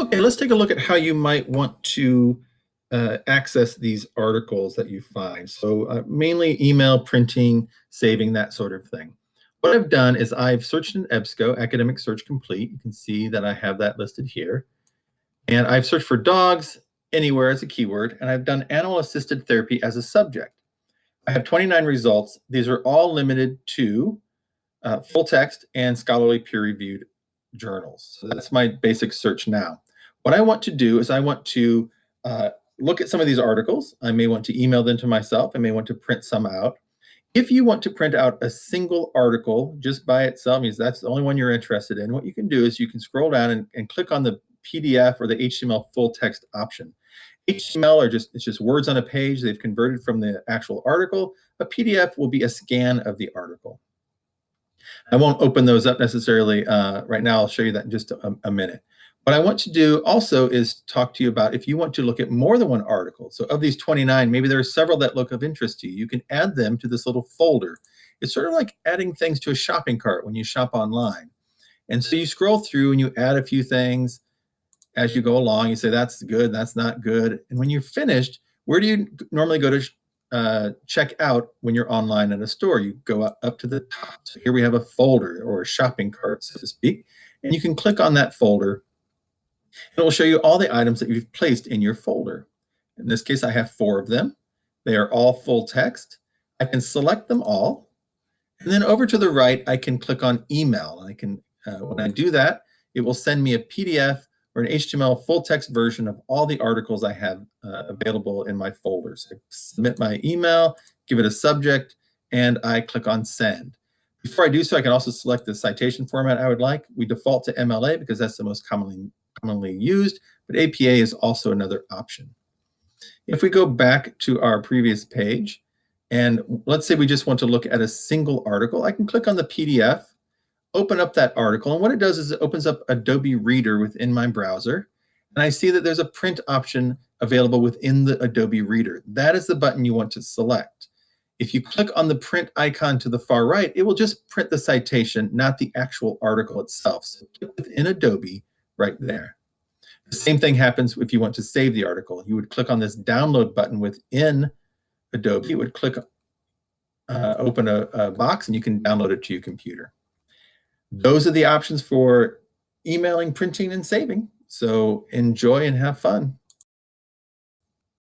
Okay, let's take a look at how you might want to uh, access these articles that you find. So uh, mainly email, printing, saving, that sort of thing. What I've done is I've searched in EBSCO, Academic Search Complete. You can see that I have that listed here. And I've searched for dogs anywhere as a keyword, and I've done animal assisted therapy as a subject. I have 29 results. These are all limited to uh, full text and scholarly peer reviewed journals. So that's my basic search now. What I want to do is I want to uh, look at some of these articles. I may want to email them to myself. I may want to print some out. If you want to print out a single article just by itself, means that's the only one you're interested in, what you can do is you can scroll down and, and click on the PDF or the HTML full text option. HTML are just it's just words on a page. They've converted from the actual article. A PDF will be a scan of the article. I won't open those up necessarily uh, right now. I'll show you that in just a, a minute. What I want to do also is talk to you about if you want to look at more than one article. So of these 29, maybe there are several that look of interest to you. You can add them to this little folder. It's sort of like adding things to a shopping cart when you shop online. And so you scroll through and you add a few things as you go along. You say, that's good, that's not good. And when you're finished, where do you normally go to uh, check out when you're online at a store? You go up, to the top. So here we have a folder or a shopping cart, so to speak. And you can click on that folder it will show you all the items that you've placed in your folder. In this case, I have four of them. They are all full text. I can select them all. And then over to the right, I can click on email. I can, uh, when I do that, it will send me a PDF or an HTML full text version of all the articles I have uh, available in my folders. I submit my email, give it a subject, and I click on send. Before I do so, I can also select the citation format I would like. We default to MLA because that's the most commonly commonly used, but APA is also another option. If we go back to our previous page, and let's say we just want to look at a single article, I can click on the PDF, open up that article, and what it does is it opens up Adobe Reader within my browser, and I see that there's a print option available within the Adobe Reader. That is the button you want to select. If you click on the print icon to the far right, it will just print the citation, not the actual article itself. So within Adobe, right there. The same thing happens if you want to save the article. You would click on this download button within Adobe. You would click, uh, open a, a box, and you can download it to your computer. Those are the options for emailing, printing, and saving. So enjoy and have fun.